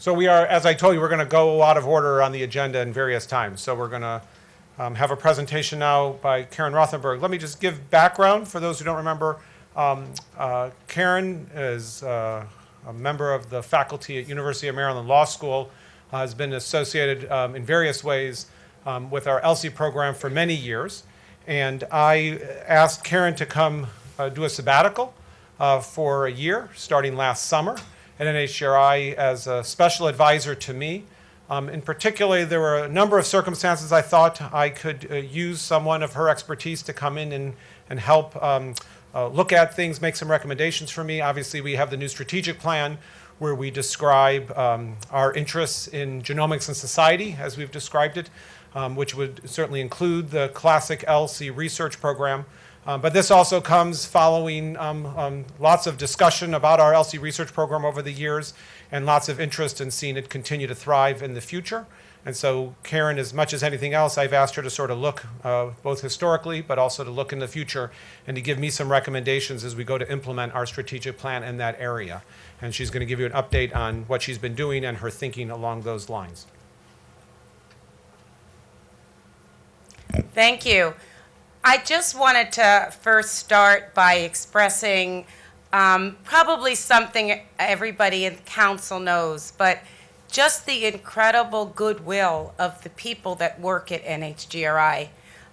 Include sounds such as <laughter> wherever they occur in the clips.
So we are, as I told you, we're going to go out of order on the agenda in various times. So we're going to um, have a presentation now by Karen Rothenberg. Let me just give background for those who don't remember. Um, uh, Karen is uh, a member of the faculty at University of Maryland Law School, uh, has been associated um, in various ways um, with our ELSI program for many years. And I asked Karen to come uh, do a sabbatical uh, for a year, starting last summer at NHGRI as a special advisor to me. Um, in particular, there were a number of circumstances I thought I could uh, use someone of her expertise to come in and, and help um, uh, look at things, make some recommendations for me. Obviously, we have the new strategic plan where we describe um, our interests in genomics and society, as we've described it, um, which would certainly include the classic ELSI research program. Um, but this also comes following um, um, lots of discussion about our ELSI research program over the years and lots of interest in seeing it continue to thrive in the future. And so Karen, as much as anything else, I've asked her to sort of look uh, both historically, but also to look in the future and to give me some recommendations as we go to implement our strategic plan in that area. And she's going to give you an update on what she's been doing and her thinking along those lines. Thank you. I just wanted to first start by expressing um, probably something everybody in council knows, but just the incredible goodwill of the people that work at NHGRI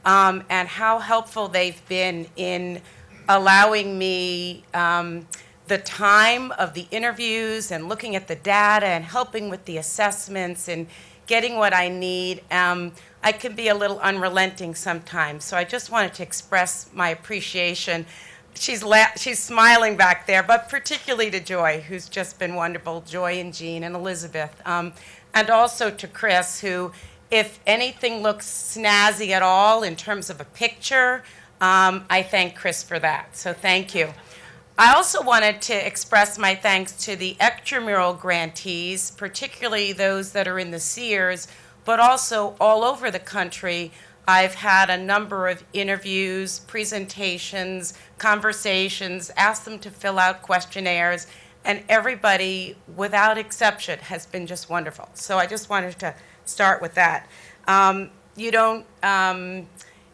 um, and how helpful they've been in allowing me um, the time of the interviews and looking at the data and helping with the assessments and getting what I need. Um, I can be a little unrelenting sometimes, so I just wanted to express my appreciation. She's, she's smiling back there, but particularly to Joy, who's just been wonderful, Joy and Jean and Elizabeth, um, and also to Chris, who, if anything looks snazzy at all in terms of a picture, um, I thank Chris for that, so thank you. I also wanted to express my thanks to the extramural grantees, particularly those that are in the CEERs, but also all over the country. I've had a number of interviews, presentations, conversations, asked them to fill out questionnaires, and everybody, without exception, has been just wonderful. So I just wanted to start with that. Um, you don't um,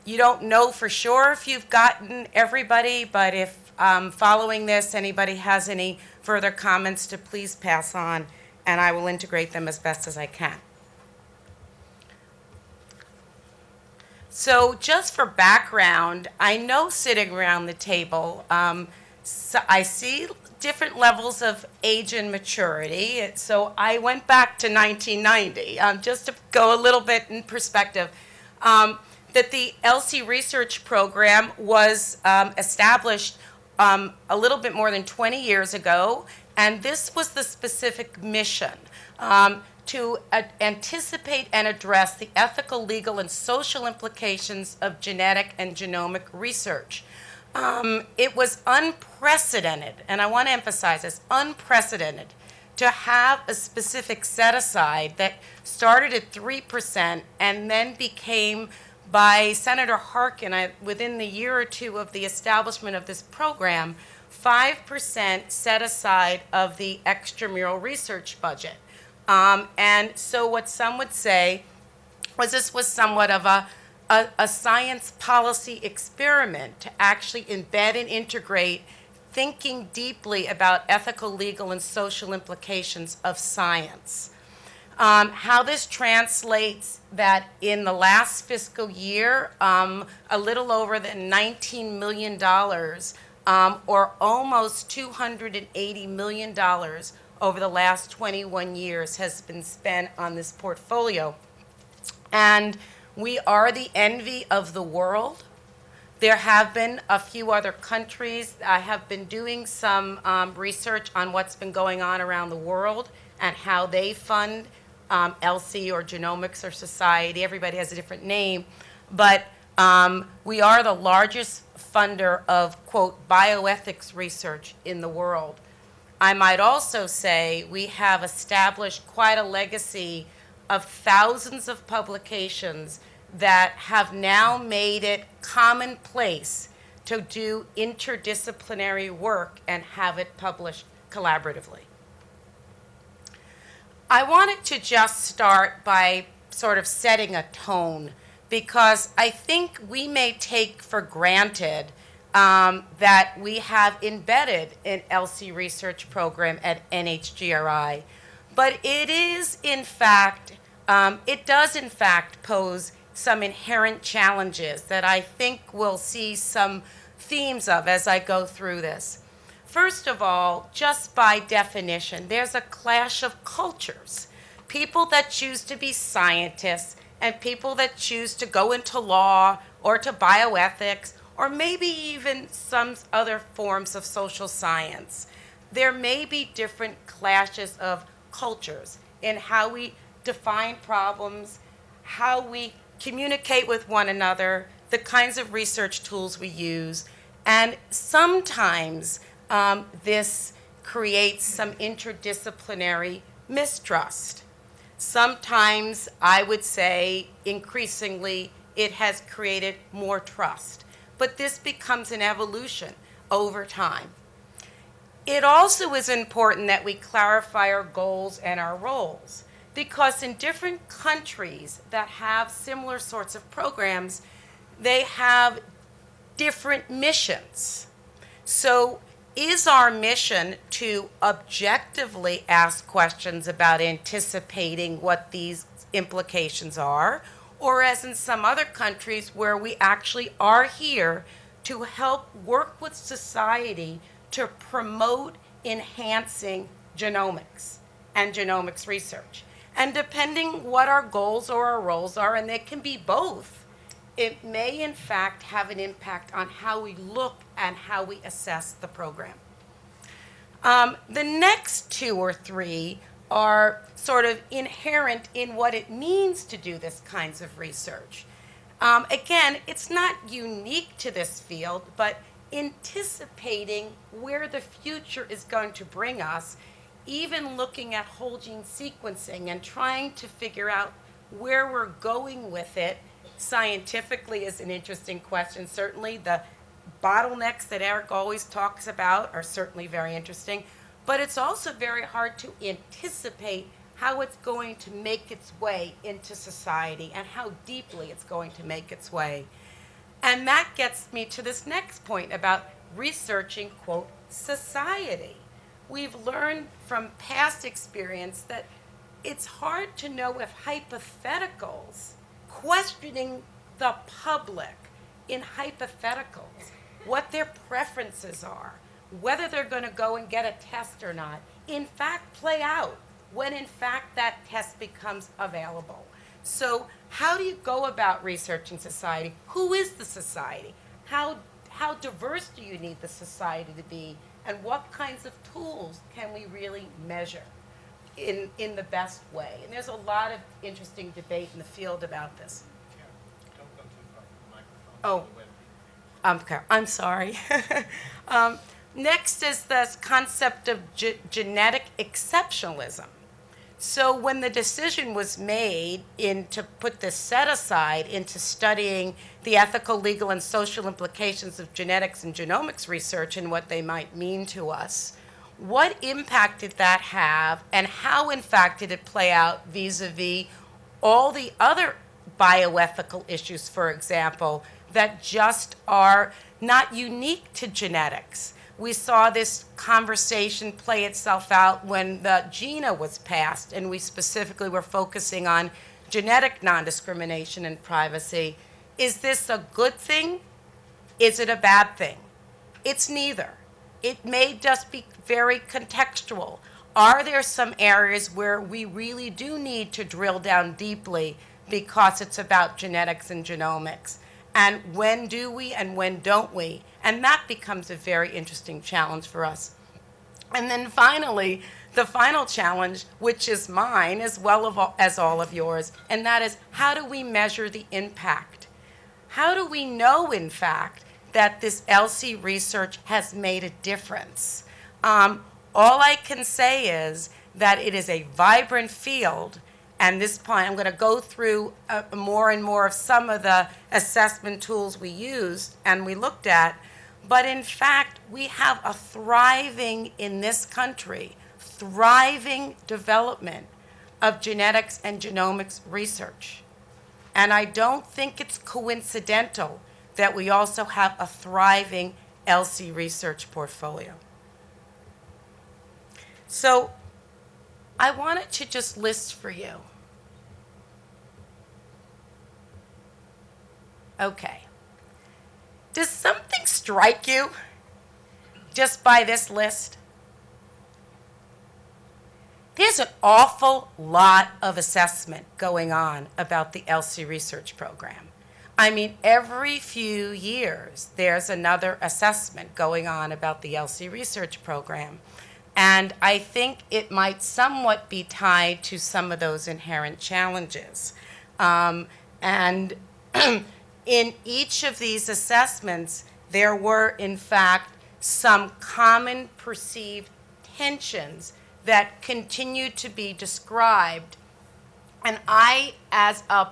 you don't know for sure if you've gotten everybody, but if um, following this, anybody has any further comments to please pass on, and I will integrate them as best as I can. So just for background, I know sitting around the table, um, so I see different levels of age and maturity. So I went back to 1990, um, just to go a little bit in perspective. Um, that the ELSI research program was um, established um, a little bit more than 20 years ago, and this was the specific mission um, to anticipate and address the ethical, legal, and social implications of genetic and genomic research. Um, it was unprecedented, and I want to emphasize this, unprecedented, to have a specific set aside that started at 3% and then became by Senator Harkin I, within the year or two of the establishment of this program, 5% set aside of the extramural research budget. Um, and so what some would say was this was somewhat of a, a, a science policy experiment to actually embed and integrate thinking deeply about ethical, legal, and social implications of science. Um, how this translates that in the last fiscal year, um, a little over than $19 million, um, or almost $280 million over the last 21 years has been spent on this portfolio. And we are the envy of the world. There have been a few other countries. I have been doing some um, research on what's been going on around the world and how they fund um, ELSI or genomics or society. Everybody has a different name. But um, we are the largest funder of, quote, bioethics research in the world. I might also say we have established quite a legacy of thousands of publications that have now made it commonplace to do interdisciplinary work and have it published collaboratively. I wanted to just start by sort of setting a tone because I think we may take for granted um, that we have embedded an ELSI research program at NHGRI. But it is, in fact, um, it does, in fact, pose some inherent challenges that I think we'll see some themes of as I go through this. First of all, just by definition, there's a clash of cultures. People that choose to be scientists and people that choose to go into law or to bioethics or maybe even some other forms of social science. There may be different clashes of cultures in how we define problems, how we communicate with one another, the kinds of research tools we use, and sometimes um, this creates some interdisciplinary mistrust. Sometimes I would say increasingly it has created more trust, but this becomes an evolution over time. It also is important that we clarify our goals and our roles because in different countries that have similar sorts of programs, they have different missions. So, is our mission to objectively ask questions about anticipating what these implications are? Or, as in some other countries, where we actually are here to help work with society to promote enhancing genomics and genomics research? And depending what our goals or our roles are, and they can be both, it may in fact have an impact on how we look and how we assess the program. Um, the next two or three are sort of inherent in what it means to do this kinds of research. Um, again, it's not unique to this field, but anticipating where the future is going to bring us even looking at whole gene sequencing and trying to figure out where we're going with it scientifically is an interesting question. Certainly, the bottlenecks that Eric always talks about are certainly very interesting, but it's also very hard to anticipate how it's going to make its way into society and how deeply it's going to make its way. And that gets me to this next point about researching, quote, society we've learned from past experience that it's hard to know if hypotheticals, questioning the public in hypotheticals, what their preferences are, whether they're going to go and get a test or not, in fact play out when in fact that test becomes available. So how do you go about researching society? Who is the society? How, how diverse do you need the society to be and what kinds of tools can we really measure in, in the best way? And there's a lot of interesting debate in the field about this. Don't go too far from the microphone. Oh. Um, okay, I'm sorry. <laughs> um, next is this concept of ge- genetic exceptionalism. So when the decision was made in to put this set aside into studying the ethical, legal, and social implications of genetics and genomics research and what they might mean to us, what impact did that have, and how, in fact, did it play out vis-a-vis all the other bioethical issues, for example, that just are not unique to genetics? We saw this conversation play itself out when the GINA was passed, and we specifically were focusing on genetic non discrimination and privacy. Is this a good thing? Is it a bad thing? It's neither. It may just be very contextual. Are there some areas where we really do need to drill down deeply because it's about genetics and genomics? And when do we and when don't we? And that becomes a very interesting challenge for us. And then finally, the final challenge, which is mine as well as all of yours, and that is how do we measure the impact? How do we know, in fact, that this ELSI research has made a difference? Um, all I can say is that it is a vibrant field and this point, I'm going to go through uh, more and more of some of the assessment tools we used and we looked at. But in fact, we have a thriving in this country, thriving development of genetics and genomics research. And I don't think it's coincidental that we also have a thriving ELSI research portfolio. So I wanted to just list for you. Okay. Does something strike you just by this list? There's an awful lot of assessment going on about the ELSI research program. I mean, every few years, there's another assessment going on about the ELSI research program. And I think it might somewhat be tied to some of those inherent challenges. Um, and <clears throat> in each of these assessments, there were, in fact, some common perceived tensions that continue to be described. And I, as a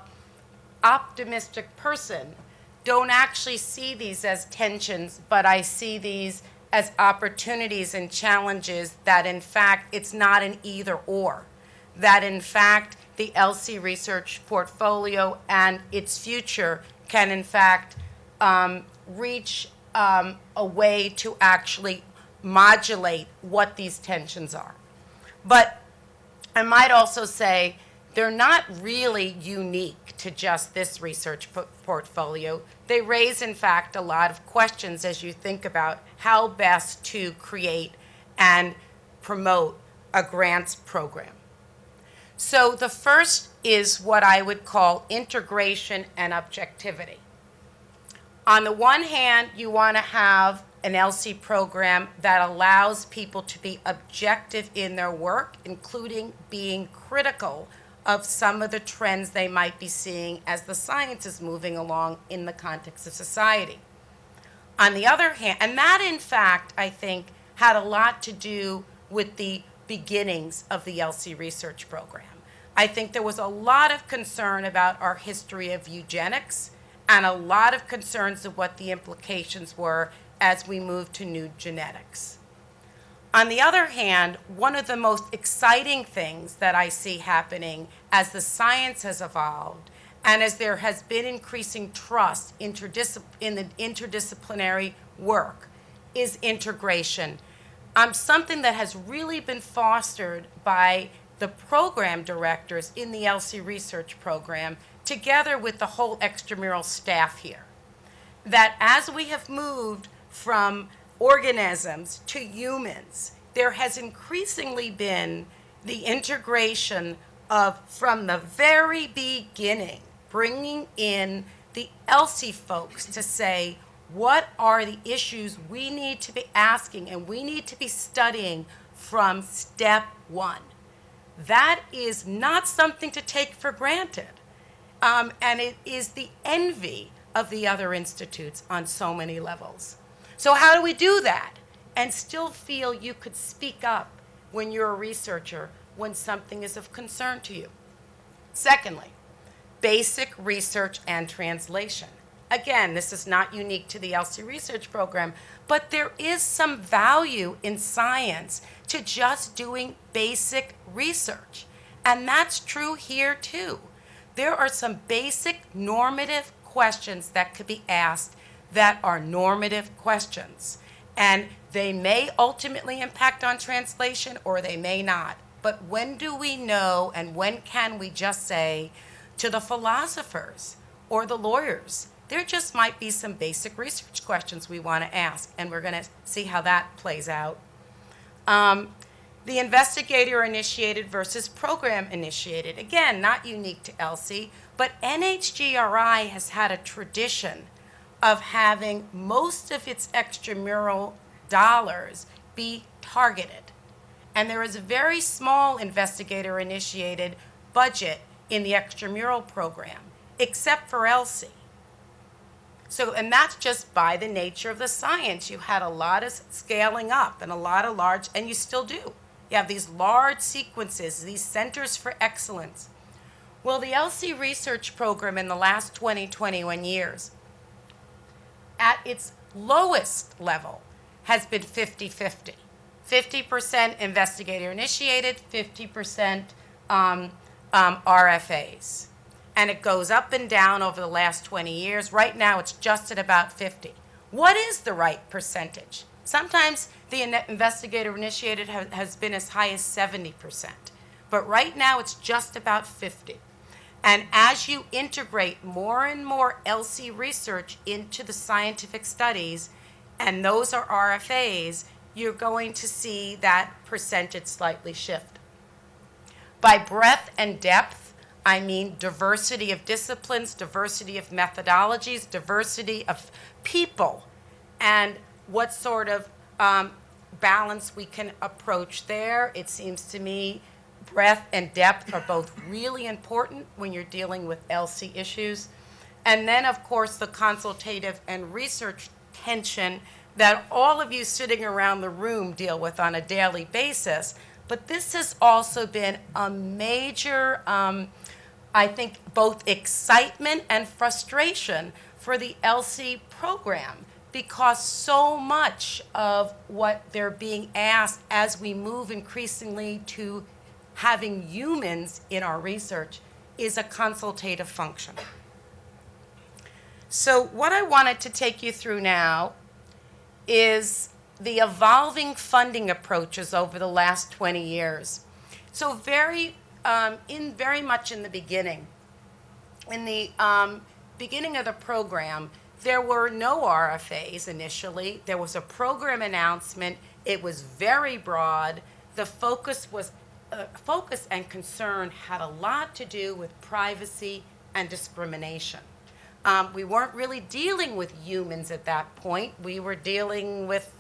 optimistic person, don't actually see these as tensions, but I see these as opportunities and challenges that, in fact, it's not an either or. That, in fact, the ELSI research portfolio and its future can, in fact, um, reach um, a way to actually modulate what these tensions are. But I might also say they're not really unique to just this research portfolio. They raise, in fact, a lot of questions as you think about how best to create and promote a grants program. So the first is what I would call integration and objectivity. On the one hand, you want to have an ELSI program that allows people to be objective in their work, including being critical of some of the trends they might be seeing as the science is moving along in the context of society. On the other hand, and that in fact, I think, had a lot to do with the beginnings of the ELSI research program. I think there was a lot of concern about our history of eugenics and a lot of concerns of what the implications were as we moved to new genetics. On the other hand, one of the most exciting things that I see happening as the science has evolved and as there has been increasing trust in the interdisciplinary work is integration. Um, something that has really been fostered by the program directors in the ELSI research program together with the whole extramural staff here. That as we have moved from organisms to humans, there has increasingly been the integration of, from the very beginning, bringing in the ELSI folks to say, what are the issues we need to be asking and we need to be studying from step one? That is not something to take for granted. Um, and it is the envy of the other institutes on so many levels. So, how do we do that and still feel you could speak up when you're a researcher when something is of concern to you? Secondly, basic research and translation. Again, this is not unique to the ELSI research program, but there is some value in science to just doing basic research. And that's true here too. There are some basic normative questions that could be asked that are normative questions. And they may ultimately impact on translation or they may not. But when do we know and when can we just say to the philosophers or the lawyers, there just might be some basic research questions we want to ask, and we're going to see how that plays out. Um, the investigator initiated versus program initiated. Again, not unique to ELSI, but NHGRI has had a tradition of having most of its extramural dollars be targeted. And there is a very small investigator initiated budget in the extramural program, except for ELSI. So, and that's just by the nature of the science. You had a lot of scaling up and a lot of large, and you still do. You have these large sequences, these centers for excellence. Well, the ELSI research program in the last 20, 21 years, at its lowest level, has been 50 50. 50% investigator initiated, 50% um, um, RFAs. And it goes up and down over the last 20 years. Right now, it's just at about 50. What is the right percentage? Sometimes the in- investigator initiated ha- has been as high as 70%, but right now it's just about 50. And as you integrate more and more ELSI research into the scientific studies, and those are RFAs, you're going to see that percentage slightly shift. By breadth and depth, I mean diversity of disciplines, diversity of methodologies, diversity of people, and what sort of um, balance we can approach there. It seems to me breadth and depth are both really important when you're dealing with ELSI issues. And then, of course, the consultative and research tension that all of you sitting around the room deal with on a daily basis. But this has also been a major, um, I think, both excitement and frustration for the ELSI program because so much of what they're being asked as we move increasingly to having humans in our research is a consultative function. So, what I wanted to take you through now is the evolving funding approaches over the last 20 years. So, very, um, in very much in the beginning, in the um, beginning of the program, there were no RFAs initially. There was a program announcement. It was very broad. The focus was uh, focus and concern had a lot to do with privacy and discrimination. Um, we weren't really dealing with humans at that point. We were dealing with,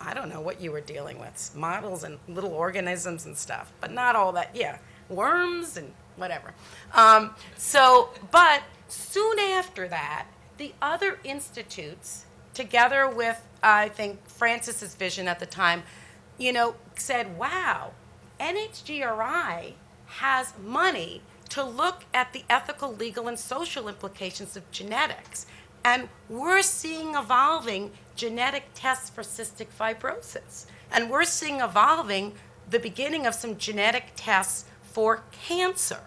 I don't know what you were dealing with, models and little organisms and stuff, but not all that, yeah, worms and whatever. Um, so, but soon after that, the other institutes, together with, I think, Francis's vision at the time, you know, said, wow, NHGRI has money to look at the ethical, legal, and social implications of genetics. And we're seeing evolving genetic tests for cystic fibrosis. And we're seeing evolving the beginning of some genetic tests for cancer.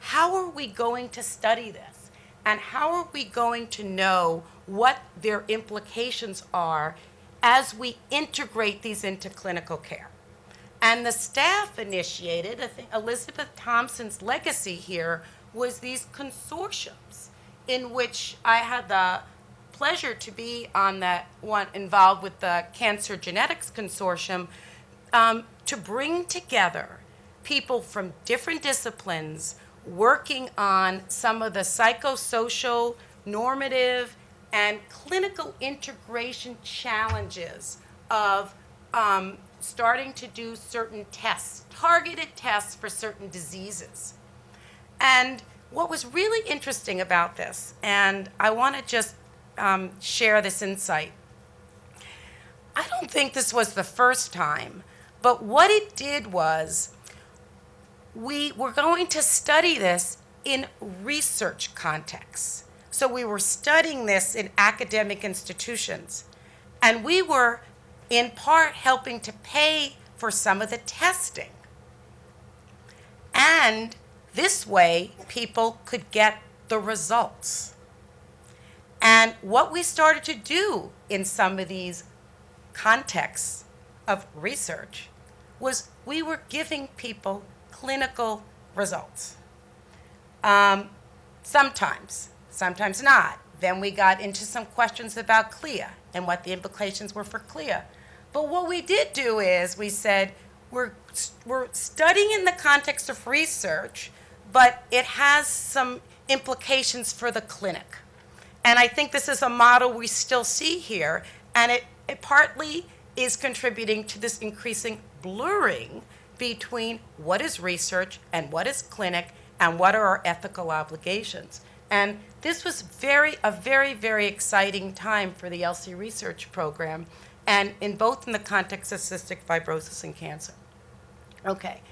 How are we going to study this? And how are we going to know what their implications are as we integrate these into clinical care? And the staff initiated, I think Elizabeth Thompson's legacy here was these consortiums in which I had the pleasure to be on that one involved with the Cancer Genetics Consortium um, to bring together people from different disciplines working on some of the psychosocial, normative, and clinical integration challenges of um, starting to do certain tests, targeted tests for certain diseases. And what was really interesting about this, and I want to just um, share this insight. I don't think this was the first time, but what it did was we were going to study this in research contexts. So we were studying this in academic institutions, and we were in part helping to pay for some of the testing. And this way, people could get the results. And what we started to do in some of these contexts of research was we were giving people clinical results. Um, sometimes, sometimes not. Then we got into some questions about CLIA and what the implications were for CLIA. But what we did do is we said, we're, we're studying in the context of research, but it has some implications for the clinic. And I think this is a model we still see here, and it, it partly is contributing to this increasing blurring between what is research and what is clinic and what are our ethical obligations. And this was very a very very exciting time for the ELSI research program and in both in the context of cystic fibrosis and cancer. Okay.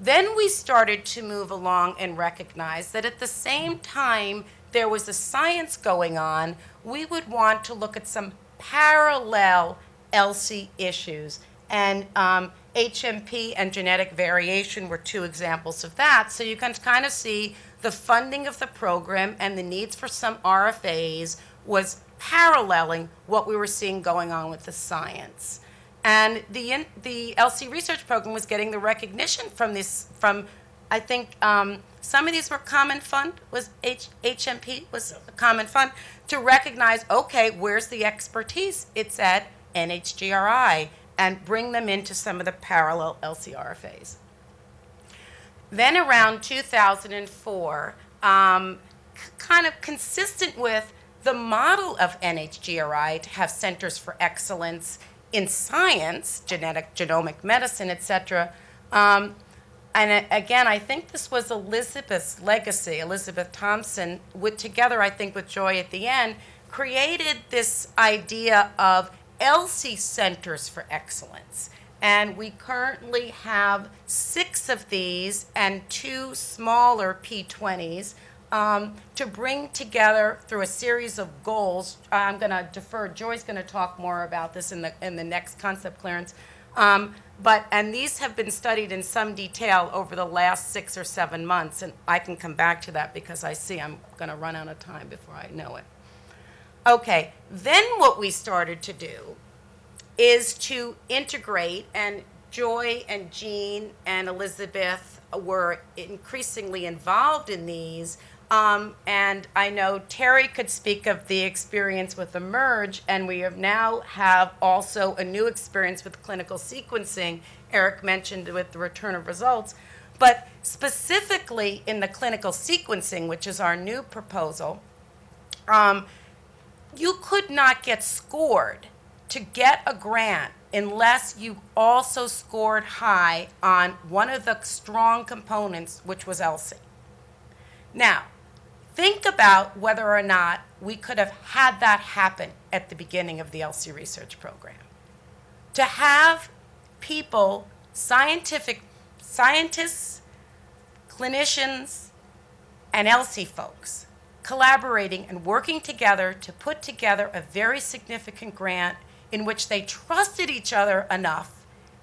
Then we started to move along and recognize that at the same time there was a science going on, we would want to look at some parallel ELSI issues And um, HMP and genetic variation were two examples of that. So you can kind of see the funding of the program and the needs for some RFAs was paralleling what we were seeing going on with the science. And the, the ELSI research program was getting the recognition from this, from, I think, um, some of these were common fund, was H, HMP was a common fund, to recognize, okay, where's the expertise? It's at NHGRI, and bring them into some of the parallel ELSI RFAs. Then around 2004, um, kind of consistent with the model of NHGRI to have centers for excellence in science, genetic, genomic medicine, et cetera. Um, and again, I think this was Elizabeth's legacy. Elizabeth Thompson, with together, I think, with Joy at the end, created this idea of ELSI centers for excellence. And we currently have six of these and two smaller P20s um, to bring together through a series of goals. I'm going to defer, Joy's going to talk more about this in the, in the next concept clearance. Um, but, and these have been studied in some detail over the last six or seven months, and I can come back to that because I see I'm going to run out of time before I know it. Okay, then what we started to do is to integrate, and Joy and Jean and Elizabeth were increasingly involved in these. Um, and I know Teri could speak of the experience with eMERGE, and we have now have also a new experience with clinical sequencing. Eric mentioned with the return of results, but specifically in the clinical sequencing, which is our new proposal. Um, you could not get scored to get a grant unless you also scored high on one of the strong components, which was ELSI. Now, think about whether or not we could have had that happen at the beginning of the ELSI research program. To have people, scientific scientists, clinicians, and ELSI folks collaborating and working together to put together a very significant grant in which they trusted each other enough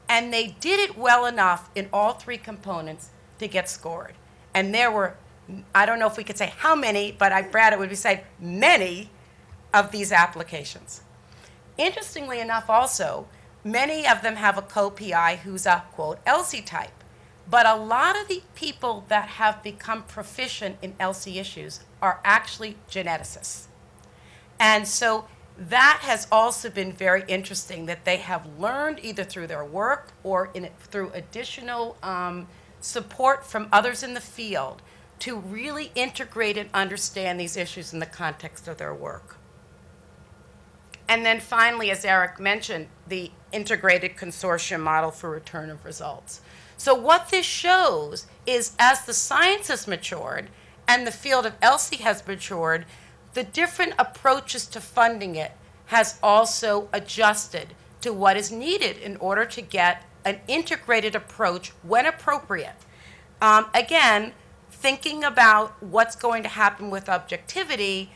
and they did it well enough in all three components to get scored. And there were, I don't know if we could say how many, but I, Brad, it would be said many of these applications. Interestingly enough, also, many of them have a co-PI who's a quote ELSI type. But a lot of the people that have become proficient in ELSI issues are actually geneticists. And so that has also been very interesting that they have learned either through their work or in, through additional um, support from others in the field to really integrate and understand these issues in the context of their work. And then finally, as Eric mentioned, the integrated consortium model for return of results. So what this shows is as the science has matured and the field of ELSI has matured, the different approaches to funding it has also adjusted to what is needed in order to get an integrated approach when appropriate. Um, again, thinking about what's going to happen with objectivity,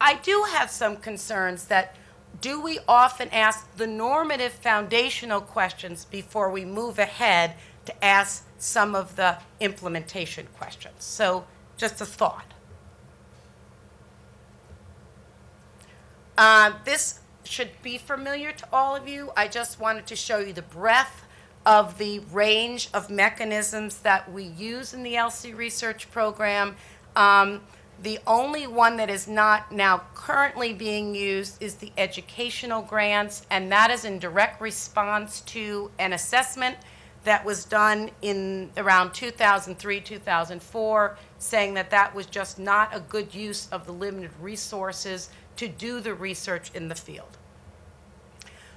I do have some concerns that do we often ask the normative foundational questions before we move ahead to ask some of the implementation questions? So, just a thought. Uh, this should be familiar to all of you. I just wanted to show you the breadth of the range of mechanisms that we use in the ELSI research program. Um, the only one that is not now currently being used is the educational grants, and that is in direct response to an assessment that was done in around 2003, 2004, saying that that was just not a good use of the limited resources to do the research in the field.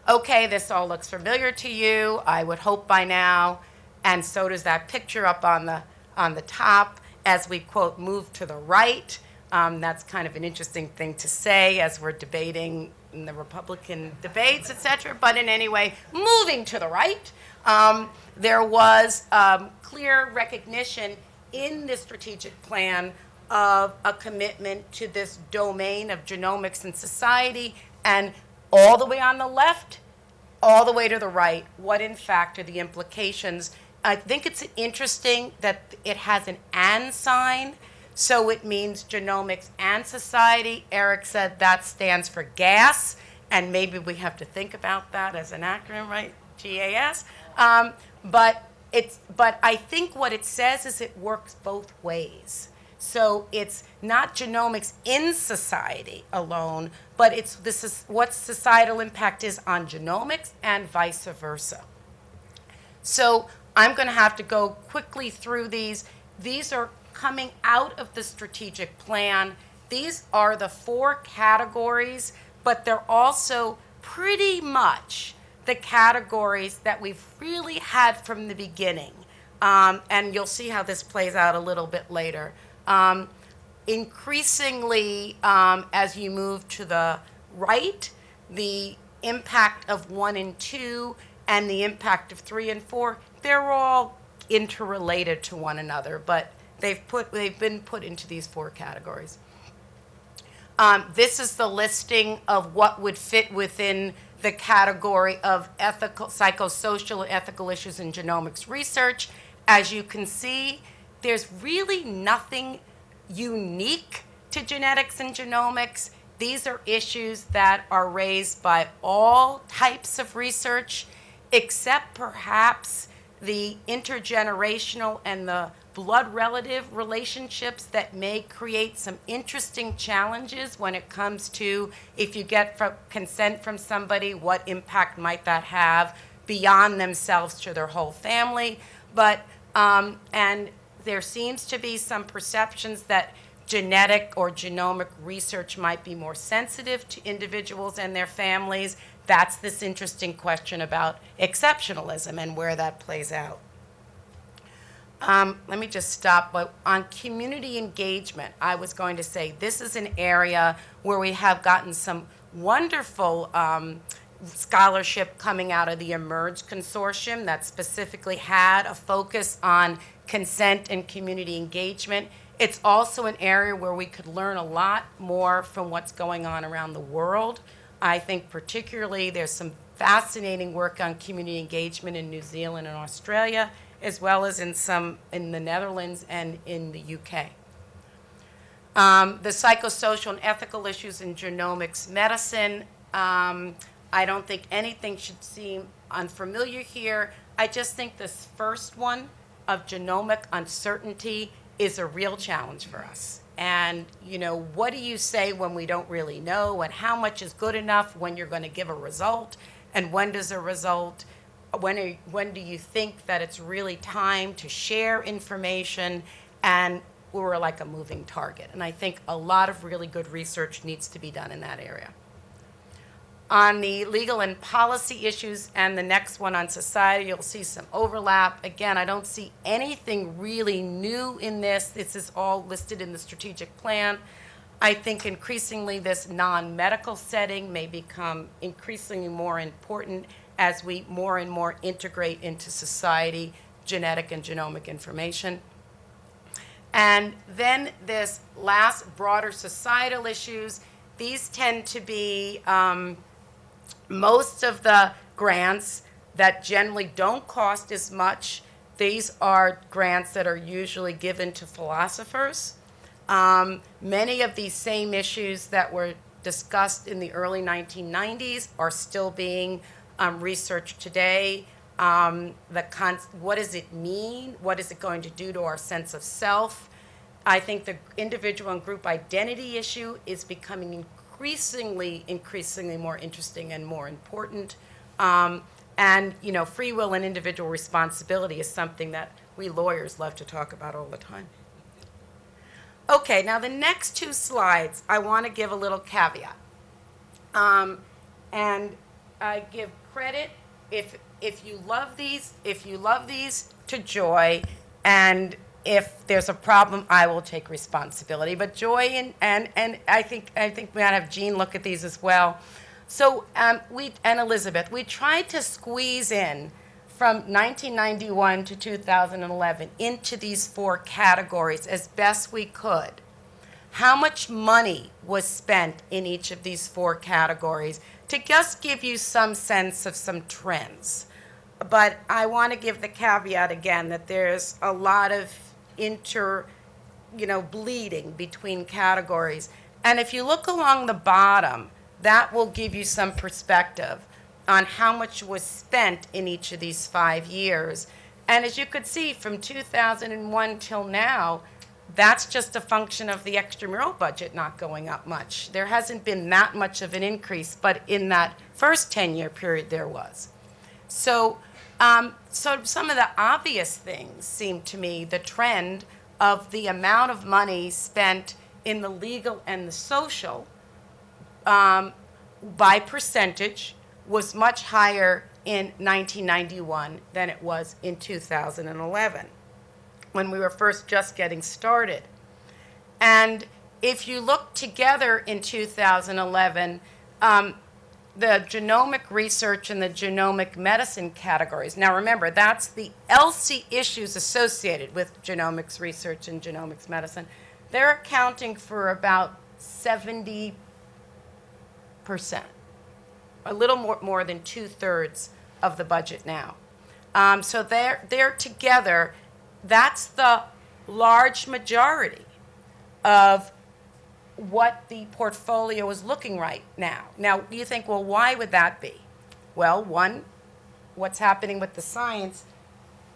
Okay, this all looks familiar to you, I would hope by now, and so does that picture up on the, on the top as we, quote, move to the right. Um, that's kind of an interesting thing to say as we're debating in the Republican debates, et cetera. But in any way, moving to the right, um, there was um, clear recognition in the strategic plan of a commitment to this domain of genomics and society. And all the way on the left, all the way to the right, what in fact are the implications? I think it's interesting that it has an and sign, so it means genomics and society. Eric said that stands for gas, and maybe we have to think about that as an acronym, right? GAS. Um, but it's, but I think what it says is it works both ways. So it's not genomics in society alone, but it's this is what societal impact is on genomics and vice versa. So I'm going to have to go quickly through these. These are coming out of the strategic plan. These are the four categories, but they're also pretty much the categories that we've really had from the beginning. Um, and you'll see how this plays out a little bit later. Um, increasingly, um, as you move to the right, the impact of one and two and the impact of three and four, they're all interrelated to one another, but they've put they've been put into these four categories. Um, this is the listing of what would fit within the category of ethical, psychosocial, and ethical issues in genomics research. As you can see, there's really nothing unique to genetics and genomics. These are issues that are raised by all types of research, except perhaps the intergenerational and the blood relative relationships that may create some interesting challenges when it comes to if you get from consent from somebody, what impact might that have beyond themselves to their whole family. But, um, and there seems to be some perceptions that genetic or genomic research might be more sensitive to individuals and their families. That's this interesting question about exceptionalism and where that plays out. Um, let me just stop. But on community engagement, I was going to say this is an area where we have gotten some wonderful um, scholarship coming out of the eMERGE Consortium that specifically had a focus on consent and community engagement. It's also an area where we could learn a lot more from what's going on around the world. I think particularly there's some fascinating work on community engagement in New Zealand and Australia, as well as in some in the Netherlands and in the UK. Um, the psychosocial and ethical issues in genomics medicine. Um, I don't think anything should seem unfamiliar here. I just think this first one of genomic uncertainty is a real challenge for us. And, you know, what do you say when we don't really know? And how much is good enough when you're going to give a result? And when does a result, when, are, when do you think that it's really time to share information? And we're like a moving target. And I think a lot of really good research needs to be done in that area. On the legal and policy issues and the next one on society, you'll see some overlap. Again, I don't see anything really new in this. This is all listed in the strategic plan. I think increasingly this non-medical setting may become increasingly more important as we more and more integrate into society genetic and genomic information. And then this last broader societal issues, these tend to be um, most of the grants that generally don't cost as much, these are grants that are usually given to philosophers. Um, many of these same issues that were discussed in the early 1990s are still being um, researched today. Um, the con- what does it mean? What is it going to do to our sense of self? I think the individual and group identity issue is becoming increasingly, increasingly more interesting and more important. Um, and, you know, free will and individual responsibility is something that we lawyers love to talk about all the time. Okay, now the next two slides, I want to give a little caveat. Um, and I give credit if if you love these, if you love these to Joy, and if there's a problem, I will take responsibility. But Joy and and, and I think I think we ought to have Jean look at these as well. So um, we and Elizabeth, we tried to squeeze in from 1991 to 2011 into these four categories as best we could. how much money was spent in each of these four categories to just give you some sense of some trends. But I want to give the caveat again that there's a lot of inter, you know, bleeding between categories. And if you look along the bottom, that will give you some perspective on how much was spent in each of these five years. And as you could see, from 2001 till now, that's just a function of the extramural budget not going up much. There hasn't been that much of an increase, but in that first 10-year period, there was. So, um, so some of the obvious things seem to me the trend of the amount of money spent in the legal and the social um, by percentage was much higher in 1991 than it was in 2011 when we were first just getting started. And if you look together in 2011, um, the genomic research and the genomic medicine categories. Now remember, that's the ELSI issues associated with genomics research and genomics medicine. They're accounting for about 70 percent, a little more, more than two-thirds of the budget now. Um, so they're, they're together, that's the large majority of what the portfolio is looking right now. Now, you think, well, why would that be? Well, one, what's happening with the science,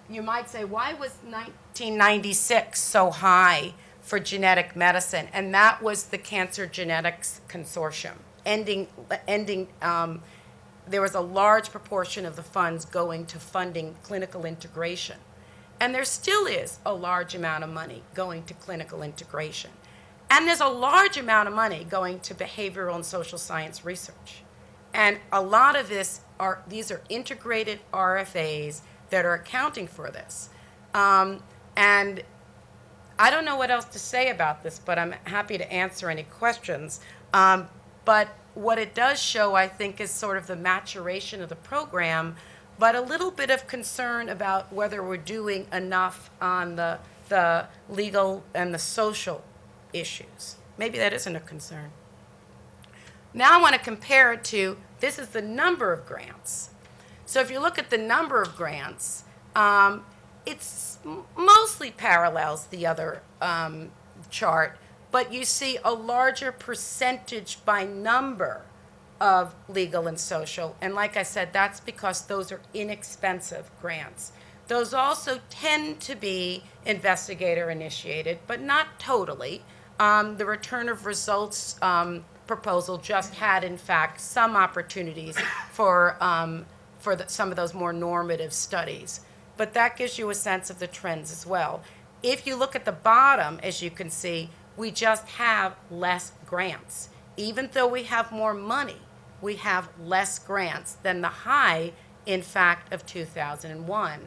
you might say, why was 1996 so high for genetic medicine? And that was the Cancer Genetics Consortium, ending, ending, um, there was a large proportion of the funds going to funding clinical integration. And there still is a large amount of money going to clinical integration. And there's a large amount of money going to behavioral and social science research. And a lot of this are, these are integrated RFAs that are accounting for this. Um, and I don't know what else to say about this, but I'm happy to answer any questions. Um, but what it does show, I think, is sort of the maturation of the program, but a little bit of concern about whether we're doing enough on the, the legal and the social issues. Maybe that isn't a concern. Now I want to compare it to, this is the number of grants. So if you look at the number of grants, um, it's mostly parallels the other um, chart, but you see a larger percentage by number of legal and social. And like I said, that's because those are inexpensive grants. Those also tend to be investigator initiated, but not totally. Um, the return of results um, proposal just had, in fact, some opportunities for, um, for the, some of those more normative studies. But that gives you a sense of the trends as well. If you look at the bottom, as you can see, we just have less grants. Even though we have more money, we have less grants than the high, in fact, of 2001.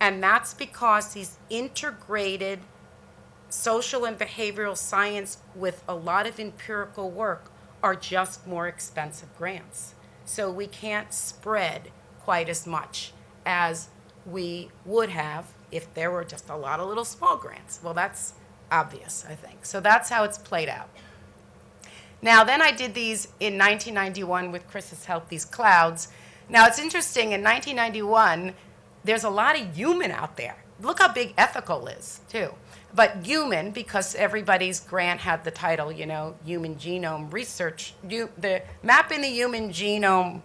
And that's because these integrated social and behavioral science with a lot of empirical work are just more expensive grants. So we can't spread quite as much as we would have if there were just a lot of little small grants. Well, that's obvious, I think. So that's how it's played out. Now, then I did these in 1991 with Chris's help, these clouds. Now, it's interesting, in 1991, there's a lot of human out there. Look how big ethical is, too. But human, because everybody's grant had the title, you know, Human Genome Research, you, the mapping the human genome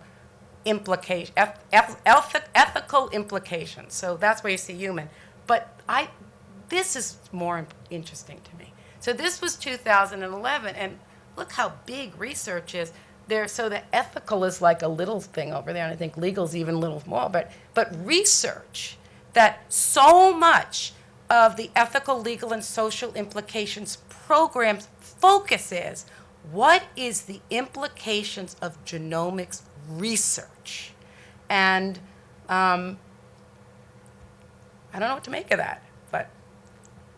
implication, eth, eth, eth- ethical implications. So that's where you see human. But I, this is more interesting to me. So this was 2011, and look how big research is there. So the ethical is like a little thing over there, and I think legal is even a little small. But but research that so much of the ethical, legal, and social implications programs focus is what is the implications of genomics research, and um, I don't know what to make of that, but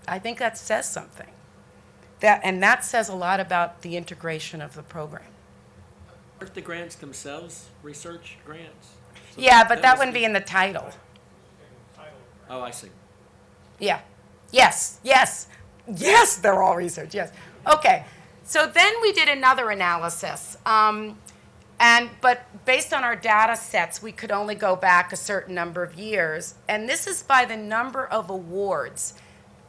I think that says something. That, and that says a lot about the integration of the program. Aren't the grants themselves research grants? So Yeah, but that must wouldn't be in the title. Oh, I see. Yeah. Yes, yes, yes, they're all research, yes. Okay, so then we did another analysis. Um, and, but based on our data sets, we could only go back a certain number of years. And this is by the number of awards,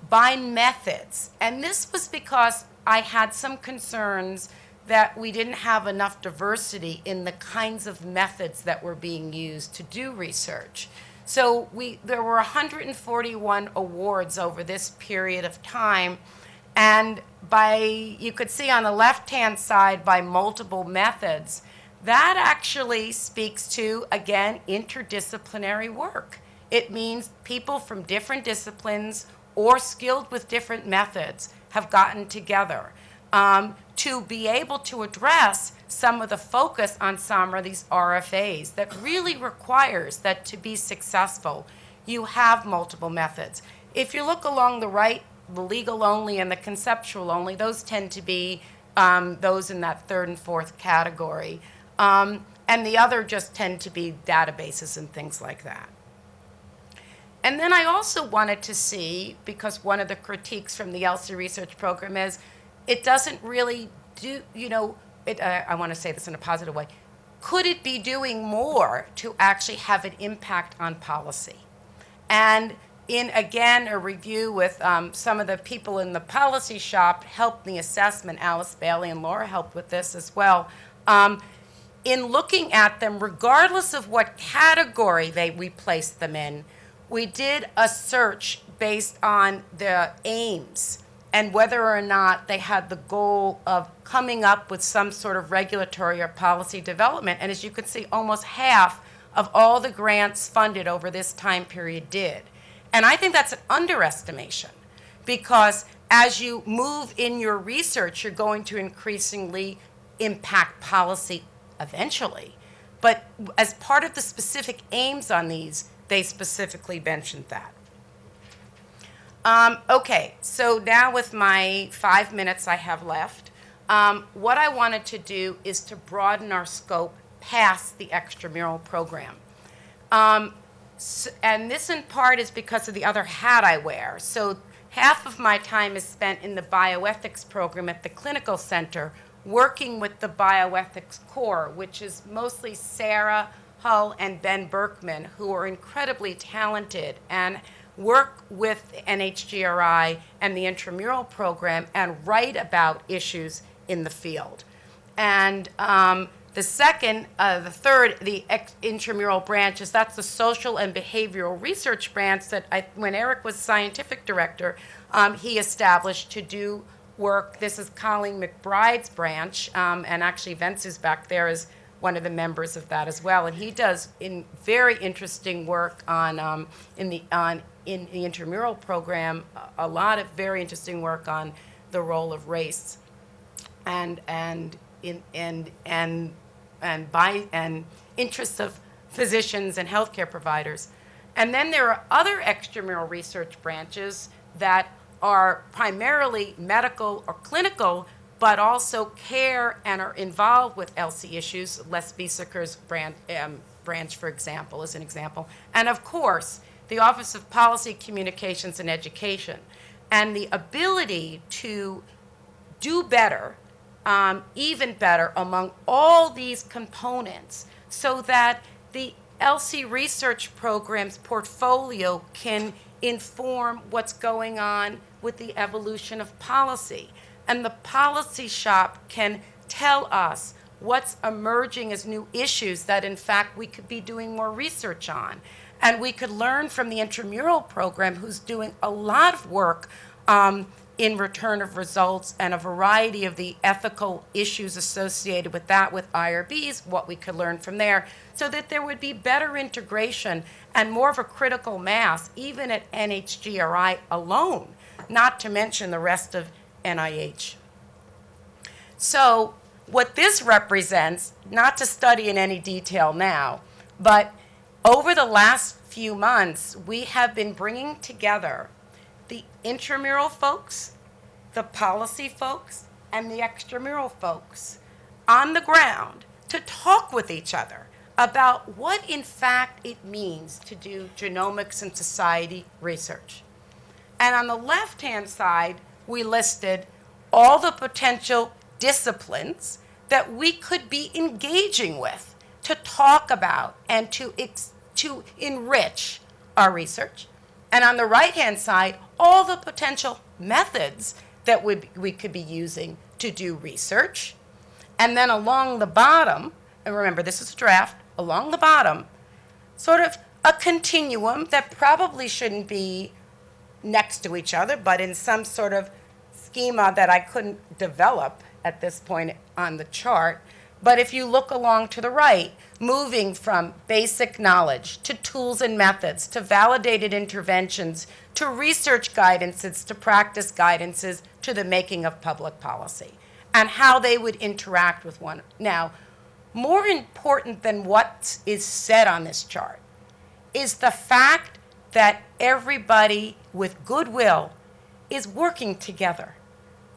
by methods. And this was because I had some concerns that we didn't have enough diversity in the kinds of methods that were being used to do research. So we, there were 141 awards over this period of time. And by, you could see on the left-hand side by multiple methods, that actually speaks to, again, interdisciplinary work. It means people from different disciplines or skilled with different methods have gotten together um, to be able to address some of the focus on some of these RFAs that really requires that to be successful, you have multiple methods. If you look along the right, the legal only and the conceptual only, those tend to be um, those in that third and fourth category. Um, and the other just tend to be databases and things like that. And then I also wanted to see, because one of the critiques from the ELSI research program is, it doesn't really do, you know, it, uh, I want to say this in a positive way, could it be doing more to actually have an impact on policy? And in, again, a review with um, some of the people in the policy shop helped the assessment, Alice Bailey and Laura helped with this as well. Um, in looking at them, regardless of what category they, we placed them in, we did a search based on the aims and whether or not they had the goal of coming up with some sort of regulatory or policy development. And as you can see, almost half of all the grants funded over this time period did. And I think that's an underestimation because as you move in your research, you're going to increasingly impact policy eventually. But as part of the specific aims on these, they specifically mentioned that. Um, okay, so now with my five minutes I have left, um, what I wanted to do is to broaden our scope past the extramural program. Um, s and this in part is because of the other hat I wear. So half of my time is spent in the bioethics program at the clinical center, working with the bioethics core, which is mostly Sara Hull and Ben Berkman, who are incredibly talented and work with NHGRI and the intramural program and write about issues in the field. And um, the second, uh, the third, the intramural branch is that's the social and behavioral research branch that I, when Eric was scientific director, um, he established to do work. This is Colleen McBride's branch, um, and actually Vince is back there as one of the members of that as well. And he does in very interesting work on um, in the on in the intramural program a, lot of very interesting work on the role of race and and in and and and by and interests of physicians and healthcare providers. And then there are other extramural research branches that are primarily medical or clinical, but also care and are involved with ELSI issues. Les Biesecker's branch, um, branch, for example, is an example. And of course, the Office of Policy, Communications, and Education. And the ability to do better, um, even better, among all these components so that the ELSI research program's portfolio can inform what's going on with the evolution of policy. And the policy shop can tell us what's emerging as new issues that, in fact, we could be doing more research on. And we could learn from the intramural program, who's doing a lot of work um, in return of results and a variety of the ethical issues associated with that with IRBs, what we could learn from there, so that there would be better integration and more of a critical mass, even at NHGRI alone, not to mention the rest of NIH. So what this represents, not to study in any detail now, but over the last few months, we have been bringing together the intramural folks, the policy folks, and the extramural folks on the ground to talk with each other about what in fact it means to do genomics and society research. And on the left-hand side, we listed all the potential disciplines that we could be engaging with to talk about and to, to enrich our research. And on the right hand side, all the potential methods that we, we could be using to do research. And then along the bottom, and remember this is a draft, along the bottom, sort of a continuum that probably shouldn't be next to each other, but in some sort of schema that I couldn't develop at this point on the chart. But if you look along to the right, moving from basic knowledge to tools and methods to validated interventions to research guidances to practice guidances to the making of public policy and how they would interact with one. Now, more important than what is said on this chart is the fact that everybody with goodwill is working together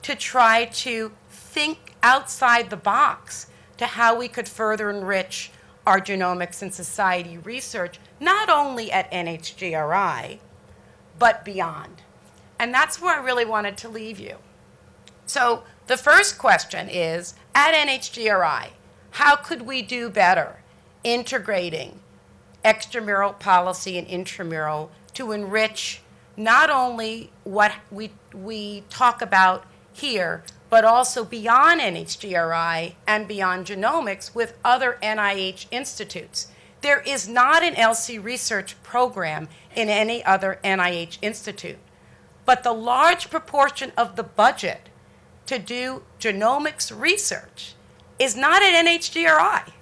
to try to think outside the box to how we could further enrich our genomics and society research, not only at NHGRI, but beyond. And that's where I really wanted to leave you. So the first question is, at NHGRI, how could we do better integrating extramural policy and intramural to enrich not only what we, we talk about here, but also beyond NHGRI and beyond genomics with other NIH institutes. There is not an ELSI research program in any other NIH institute, but the large proportion of the budget to do genomics research is not at NHGRI.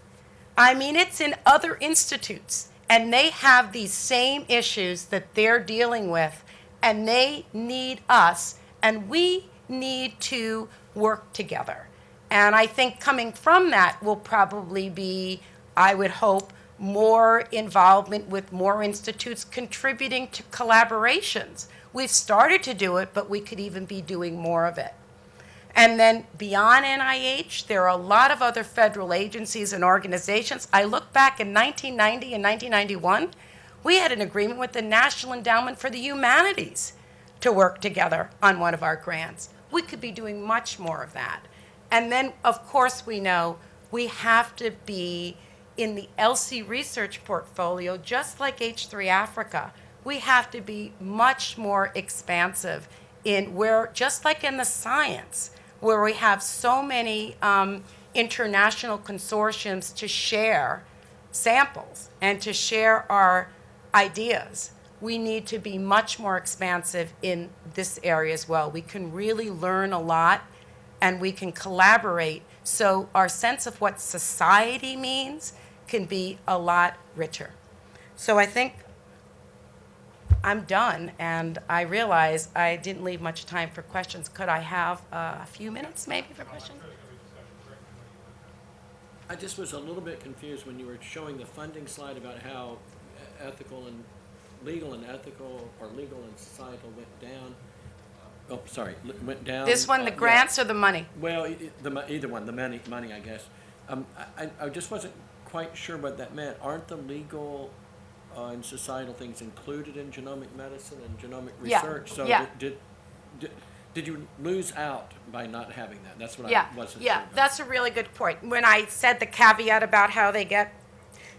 I mean, it's in other institutes, and they have these same issues that they're dealing with, and they need us, and we need to work together. And I think coming from that will probably be, I would hope, more involvement with more institutes contributing to collaborations. We've started to do it, but we could even be doing more of it. And then beyond NIH, there are a lot of other federal agencies and organizations. I look back in 1990 and 1991, we had an agreement with the National Endowment for the Humanities to work together on one of our grants. We could be doing much more of that. And then, of course, we know we have to be in the ELSI research portfolio, just like H3Africa. We have to be much more expansive in where, just like in the science, where we have so many um, international consortiums to share samples and to share our ideas. We need to be much more expansive in this area as well. We can really learn a lot and we can collaborate so our sense of what society means can be a lot richer. So I think I'm done, and I realize I didn't leave much time for questions. Could I have uh, a few minutes maybe for questions? I just was a little bit confused when you were showing the funding slide about how ethical and, legal and ethical, or legal and societal went down. Oh, sorry, went down. This one, uh, the yeah. grants or the money? Well, the, either one, the money, money, I guess. Um, I- I just wasn't quite sure what that meant. Aren't the legal uh, and societal things included in genomic medicine and genomic Yeah, research? So yeah. did, did, did you lose out by not having that? That's what Yeah, I wasn't sure yeah, about. that's a really good point. When I said the caveat about how they get,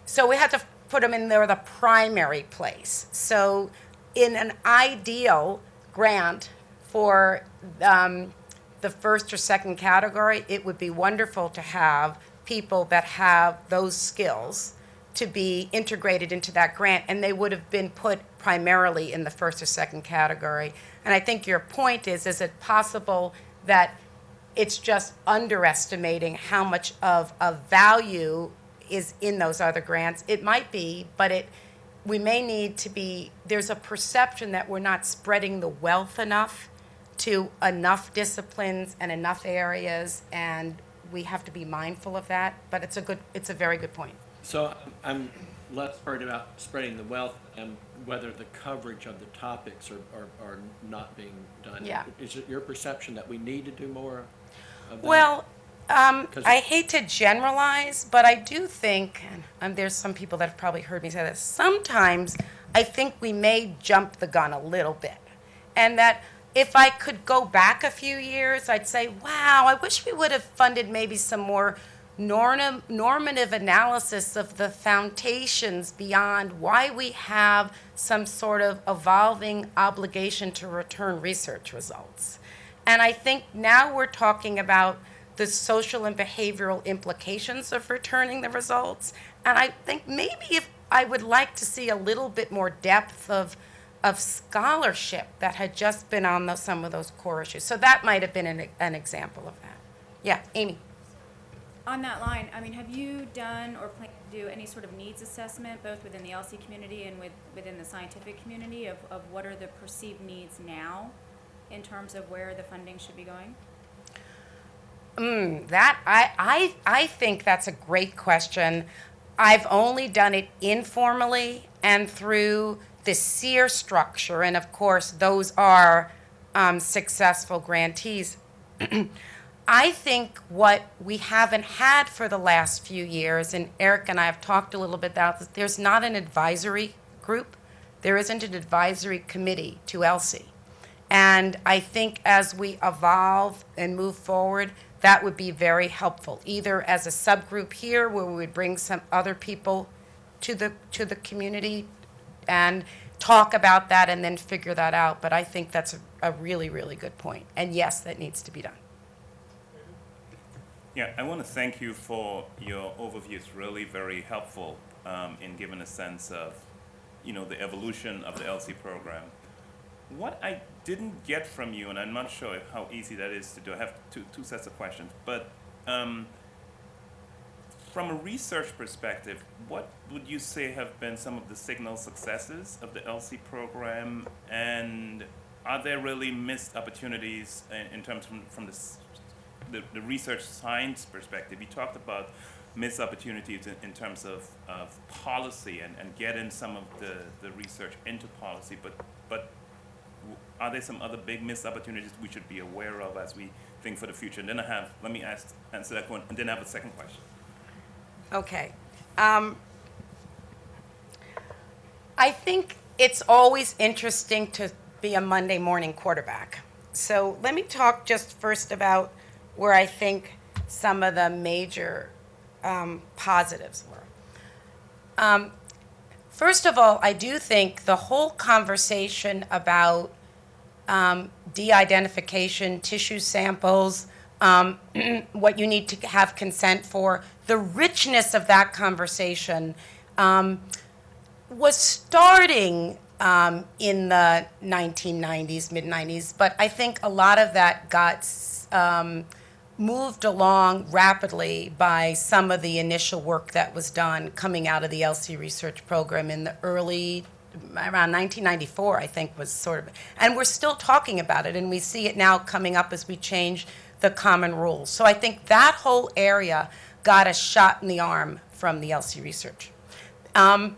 so we had to put them in there the primary place. So in an ideal grant for um, the first or second category, it would be wonderful to have people that have those skills to be integrated into that grant, and they would have been put primarily in the first or second category. And I think your point is, is it possible that it's just underestimating how much of a value is in those other grants? It might be, but it, we may need to be, there's a perception that we're not spreading the wealth enough to enough disciplines and enough areas, and we have to be mindful of that, but it's a good, it's a very good point. So I'm less worried about spreading the wealth and whether the coverage of the topics are, are, are not being done. Yeah. Is it your perception that we need to do more of that? Well, um, I hate to generalize, but I do think, and um, there's some people that have probably heard me say this, sometimes I think we may jump the gun a little bit. And that if I could go back a few years, I'd say, wow, I wish we would have funded maybe some more norm- normative analysis of the foundations beyond why we have some sort of evolving obligation to return research results. And I think now we're talking about the social and behavioral implications of returning the results. And I think maybe if I would like to see a little bit more depth of, of scholarship that had just been on those, some of those core issues. So that might have been an, an example of that. Yeah, Amy. On that line, I mean, have you done or plan to do any sort of needs assessment, both within the ELSI community and with, within the scientific community of, of what are the perceived needs now in terms of where the funding should be going? Mm, that I, I I think that's a great question. I've only done it informally and through the CEER structure, and of course, those are um, successful grantees. <clears throat> I think what we haven't had for the last few years, and Eric and I have talked a little bit about this, there's not an advisory group. There isn't an advisory committee to ELSI. And I think as we evolve and move forward, that would be very helpful, either as a subgroup here where we would bring some other people to the, to the community and talk about that and then figure that out. But I think that's a, a really, really good point. And yes, that needs to be done. Yeah, I want to thank you for your overview. It's really very helpful um, in giving a sense of, you know, the evolution of the ELSI program. What I didn't get from you, and I'm not sure how easy that is to do, I have two, two sets of questions, but um, from a research perspective, what would you say have been some of the signal successes of the ELSI program, and are there really missed opportunities in, in terms from, from the, the, the research science perspective? You talked about missed opportunities in, in terms of, of policy and, and getting some of the, the research into policy, but, but are there some other big missed opportunities we should be aware of as we think for the future? And then I have, let me ask, answer that one, and then I have a second question. Okay. Um, I think it's always interesting to be a Monday morning quarterback. So let me talk just first about where I think some of the major um, positives were. Um, first of all, I do think the whole conversation about um, de-identification, tissue samples, um, <clears throat> what you need to have consent for, the richness of that conversation um, was starting um, in the 1990s, mid 90s, but I think a lot of that got um, moved along rapidly by some of the initial work that was done coming out of the ELSI research program in the early around 1994 I think was sort of and we're still talking about it and we see it now coming up as we change the common rules. So I think that whole area got a shot in the arm from the ELSI research. Um,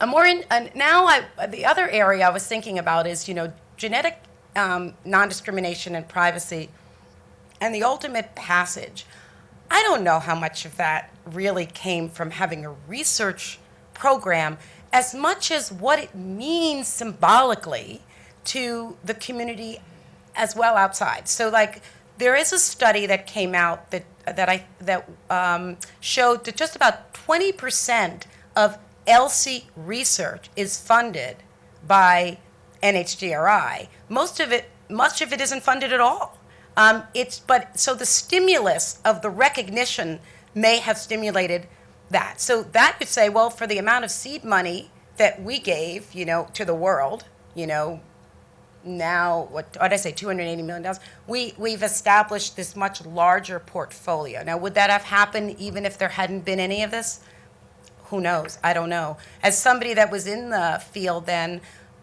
a more in, uh, now I, the other area I was thinking about is you know genetic um, non-discrimination and privacy and the ultimate passage. I don't know how much of that really came from having a research program as much as what it means symbolically to the community as well outside. So like there is a study that came out that that I that um, showed that just about 20% of ELSI research is funded by NHGRI. Most of it, much of it isn't funded at all. Um, it's but so the stimulus of the recognition may have stimulated that. So that could say, well, for the amount of seed money that we gave, you know, to the world, you know, now what what did I say, two hundred eighty million dollars. We we've established this much larger portfolio. Now, would that have happened even if there hadn't been any of this? Who knows? I don't know. As somebody that was in the field then,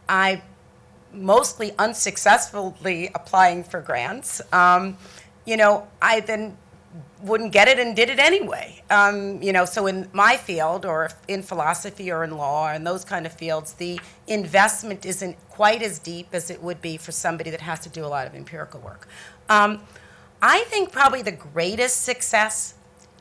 I mostly unsuccessfully applying for grants. Um, you know, I then wouldn't get it and did it anyway. Um, you know, so in my field, or in philosophy, or in law, and those kind of fields, the investment isn't quite as deep as it would be for somebody that has to do a lot of empirical work. Um, I think probably the greatest success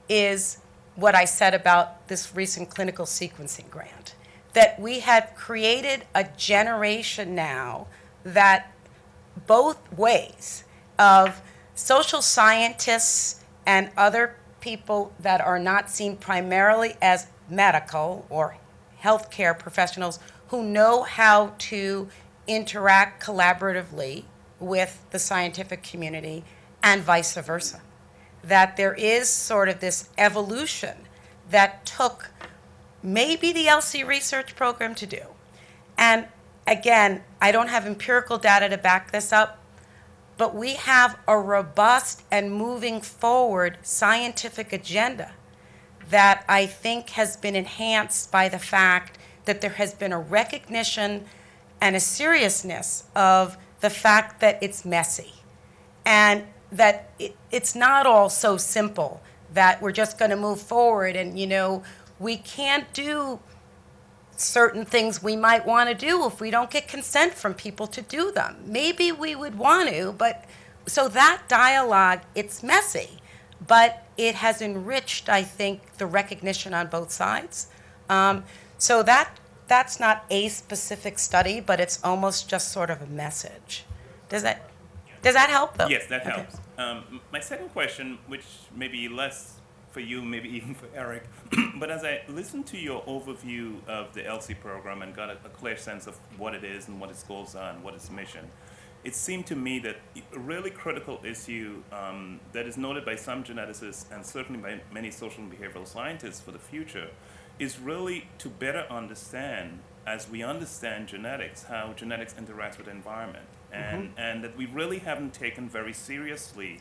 is what I said about this recent clinical sequencing grant. That we have created a generation now that both ways of social scientists and other people that are not seen primarily as medical or healthcare professionals who know how to interact collaboratively with the scientific community and vice versa. That there is sort of this evolution that took maybe the ELSI research program to do. And again, I don't have empirical data to back this up, but we have a robust and moving forward scientific agenda that I think has been enhanced by the fact that there has been a recognition and a seriousness of the fact that it's messy and that it, it's not all so simple that we're just going to move forward and you know we can't do certain things we might want to do if we don't get consent from people to do them. Maybe we would want to, but so that dialogue, it's messy, but it has enriched, I think, the recognition on both sides. Um, so that that's not a specific study, but it's almost just sort of a message. Does that does that help though? Yes, that Okay. helps. Um, my second question, which may be less for you, maybe even for Eric, <clears throat> but as I listened to your overview of the ELSI program and got a, a clear sense of what it is and what its goals are and what its mission, it seemed to me that a really critical issue um, that is noted by some geneticists and certainly by many social and behavioral scientists for the future is really to better understand, as we understand genetics, how genetics interacts with the environment. And, and that we really haven't taken very seriously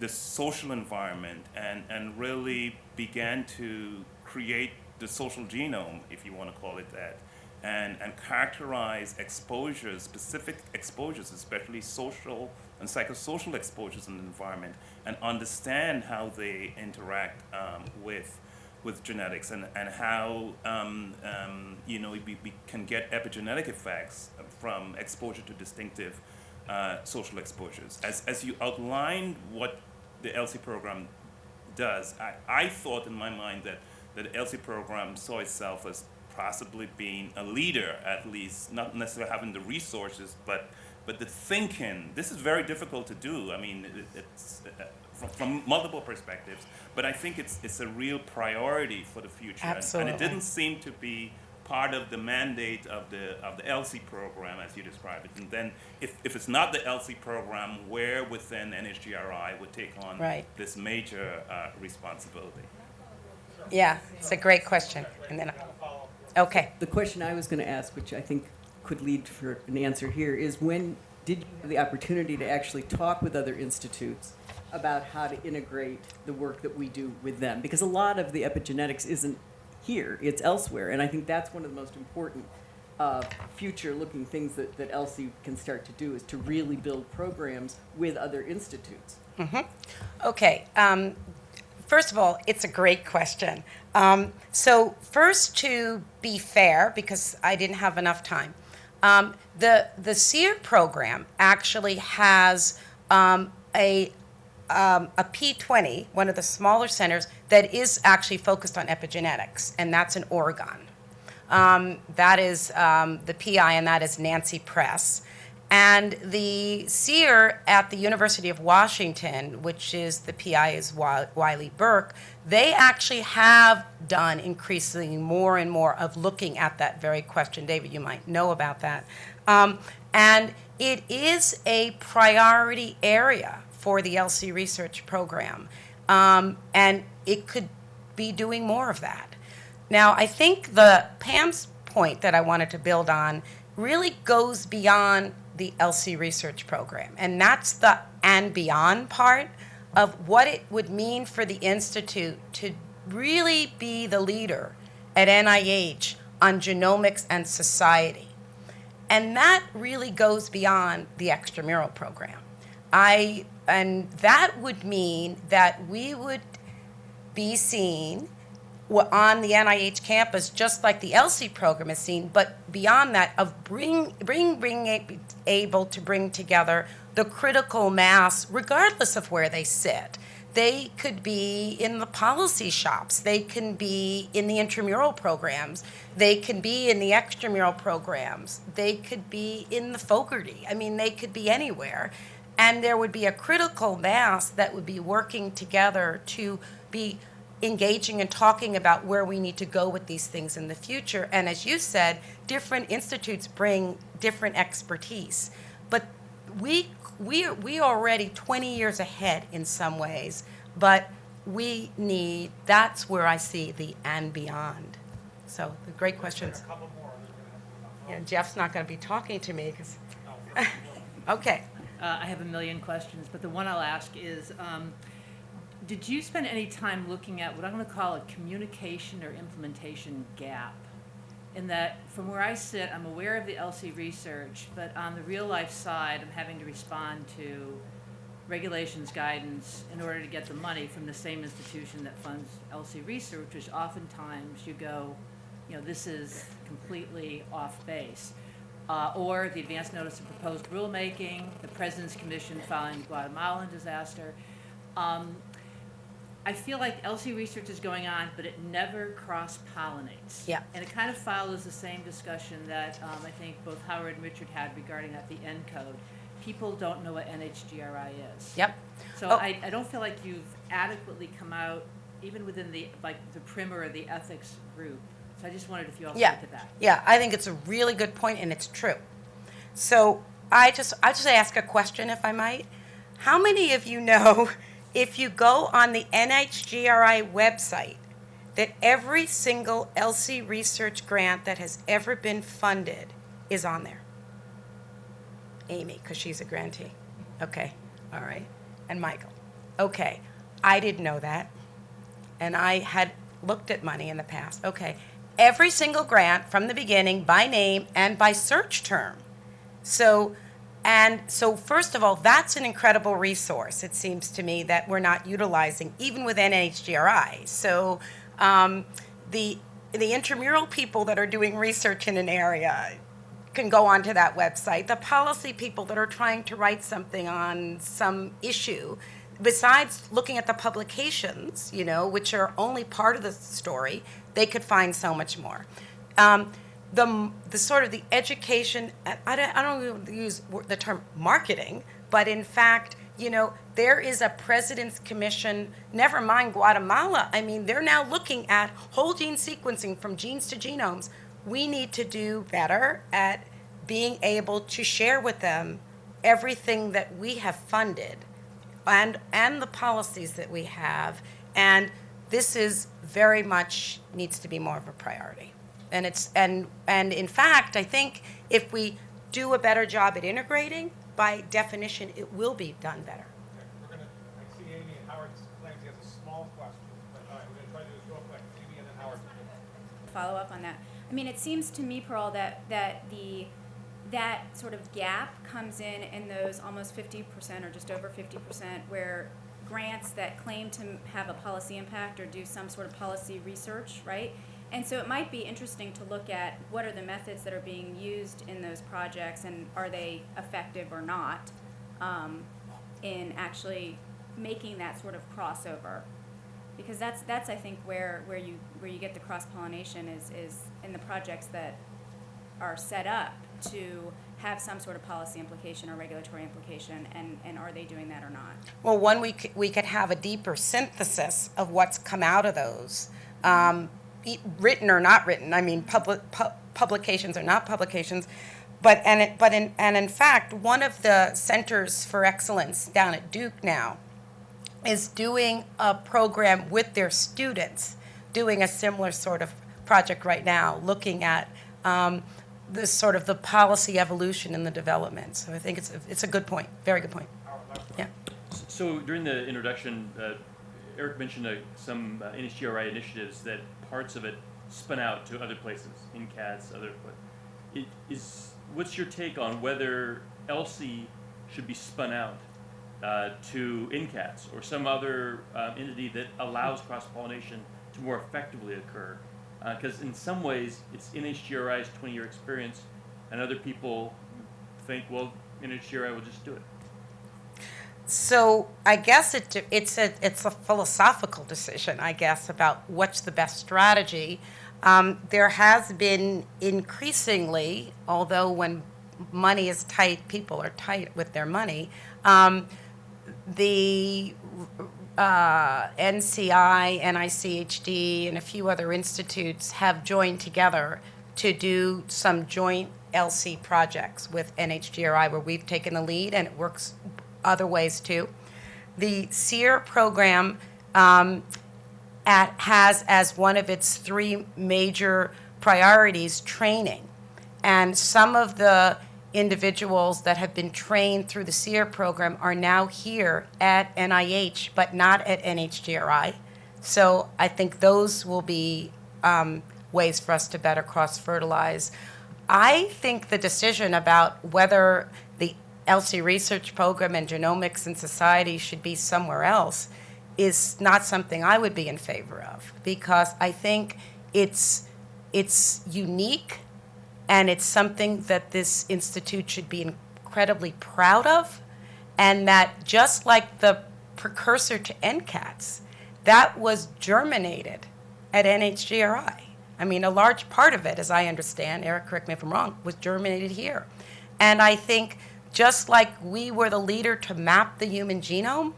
the social environment and, and really began to create the social genome, if you want to call it that, and, and characterize exposures, specific exposures, especially social and psychosocial exposures in the environment, and understand how they interact um, with, with genetics and, and how um, um, you know we, we can get epigenetic effects from exposure to distinctive uh, social exposures. As, as you outlined what the ELSI program does, I, I thought in my mind that, that the ELSI program saw itself as possibly being a leader, at least, not necessarily having the resources, but, but the thinking. This is very difficult to do. I mean, it, it's uh, from, from multiple perspectives, but I think it's, it's a real priority for the future. And- And it didn't seem to be part of the mandate of the, of the ELSI program, as you describe it. And then, if, if it's not the ELSI program, where within NHGRI would take on Right. this major uh, responsibility? Yeah, it's a great question. And then, okay. The question I was going to ask, which I think could lead for an answer here, is when did you have the opportunity to actually talk with other institutes about how to integrate the work that we do with them? Because a lot of the epigenetics isn't here, it's elsewhere. And I think that's one of the most important uh, future-looking things that, that ELSI can start to do, is to really build programs with other institutes. Okay. Um, first of all, it's a great question. Um, so, first, to be fair, because I didn't have enough time, um, the the CEER program actually has um, a um, a P20, one of the smaller centers that is actually focused on epigenetics, and that's in Oregon. Um, that is um, the PI, and that is Nancy Press. And the CEER at the University of Washington, which is the PI is Wylie Burke, they actually have done increasingly more and more of looking at that very question. David, you might know about that. Um, and it is a priority area for the ELSI research program. Um, and it could be doing more of that. Now, I think the Pam's point that I wanted to build on really goes beyond the ELSI research program, and that's the and beyond part of what it would mean for the institute to really be the leader at NIH on genomics and society. And that really goes beyond the extramural program. I and that would mean that we would be seen on the NIH campus, just like the ELSI program is seen, but beyond that, of bring, bring, being a- able to bring together the critical mass, regardless of where they sit, they could be in the policy shops. They can be in the intramural programs. They can be in the extramural programs. They could be in the Fogarty. I mean, they could be anywhere. And there would be a critical mass that would be working together to be engaging and talking about where we need to go with these things in the future. And as you said, different institutes bring different expertise. But we we we are already 20 years ahead in some ways, but we need that's where I see the and beyond. So the great questions. couple more, and then we're gonna have to Yeah, Jeff's not going to be talking to me because. Oh, <laughs> okay. Uh, I have a million questions, but the one I'll ask is, um, did you spend any time looking at what I'm going to call a communication or implementation gap? In that, from where I sit, I'm aware of the ELSI research, but on the real life side, I'm having to respond to regulations, guidance, in order to get the money from the same institution that funds ELSI research, which oftentimes you go, you know, this is completely off base. Uh, or the advance notice of proposed rulemaking, the President's Commission following the Guatemalan disaster. Um, I feel like ELSI research is going on, but it never cross-pollinates. Yeah. And it kind of follows the same discussion that um, I think both Howard and Richard had regarding at the ENCODE. People don't know what NHGRI is. Yep. So Oh. I, I don't feel like you've adequately come out, even within the, like, the PRIM&R or the ethics group. So I just wondered if you also Yeah. looked at that. Yeah, I think it's a really good point and it's true. So I just I just ask a question if I might. How many of you know <laughs> if you go on the NHGRI website that every single ELSI research grant that has ever been funded is on there? Amy, because she's a grantee. Okay, all right. And Michael. Okay, I didn't know that. And I had looked at money in the past. Okay, every single grant from the beginning by name and by search term. So, and so first of all, that's an incredible resource, it seems to me, that we're not utilizing, even with NHGRI. So, um, the, the intramural people that are doing research in an area can go onto that website. The policy people that are trying to write something on some issue, besides looking at the publications, you know, which are only part of the story, they could find so much more. Um, the, the sort of the education, I don't, I don't use the term marketing, but in fact, you know, there is a president's commission, never mind Guatemala. I mean, they're now looking at whole gene sequencing from genes to genomes. We need to do better at being able to share with them everything that we have funded and, and the policies that we have. And this is very much needs to be more of a priority. And it's, and, and in fact, I think if we do a better job at integrating, by definition, it will be done better. Okay, We're gonna, I see Amy and Howard claims he has a small question, but all right, we're gonna try to do this real quick. Amy and then Howard. follow up on that. I mean, it seems to me, Pearl, that, that the, that sort of gap comes in in those almost fifty percent or just over fifty percent where grants that claim to have a policy impact or do some sort of policy research, right? And so it might be interesting to look at what are the methods that are being used in those projects and are they effective or not um, in actually making that sort of crossover because that's that's I think where where you where you get the cross pollination is is in the projects that are set up to have some sort of policy implication or regulatory implication and and are they doing that or not Well, one, we could, we could have a deeper synthesis of what's come out of those, um, written or not written. I mean, public, pu- publications or not publications. But, and it, but in, and in fact, one of the centers for excellence down at Duke now is doing a program with their students, doing a similar sort of project right now, looking at, um, the sort of the policy evolution and the development. So I think it's, a- it's a good point, very good point. Yeah. So during the introduction, uh, Eric mentioned uh, some uh, NHGRI initiatives that parts of it spun out to other places, NCATS, other. It is what's your take on whether ELSI should be spun out uh, to NCATS or some other uh, entity that allows cross pollination to more effectively occur? Because in some ways, it's NHGRI's 20-year experience, and other people think, well, NHGRI will just do it. So I guess it, it's a, it's a philosophical decision, I guess, about what's the best strategy. Um, there has been increasingly, although when money is tight, people are tight with their money, um, the uh, NCI, NICHD, and a few other institutes have joined together to do some joint ELSI projects with NHGRI where we've taken the lead and it works other ways too. The CEER program um, at, has as one of its three major priorities training. And some of the individuals that have been trained through the CEER program are now here at NIH, but not at NHGRI. So I think those will be um, ways for us to better cross-fertilize. I think the decision about whether the ELSI research program and genomics and society should be somewhere else is not something I would be in favor of because I think it's it's unique and it's something that this institute should be incredibly proud of and that just like the precursor to NCATS, that was germinated at NHGRI. I mean, a large part of it, as I understand, Eric, correct me if I'm wrong, was germinated here. And I think just like we were the leader to map the human genome,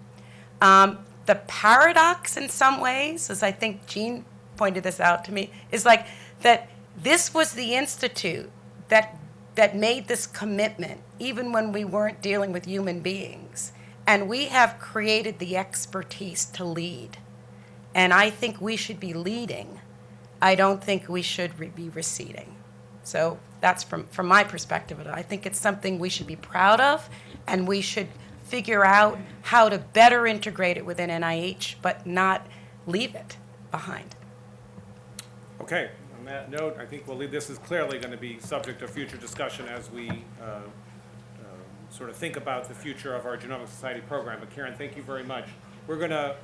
um, the paradox in some ways, as I think Jean pointed this out to me, is like that this was the institute that that made this commitment even when we weren't dealing with human beings. And we have created the expertise to lead. And I think we should be leading. I don't think we should re- be receding. So that's from, from my perspective. I think it's something we should be proud of, and we should figure out how to better integrate it within NIH, but not leave it behind. Okay, on that note, I think we'll leave, this is clearly going to be subject of future discussion as we uh, uh, sort of think about the future of our Genomic Society program. But Karen, thank you very much. We're going to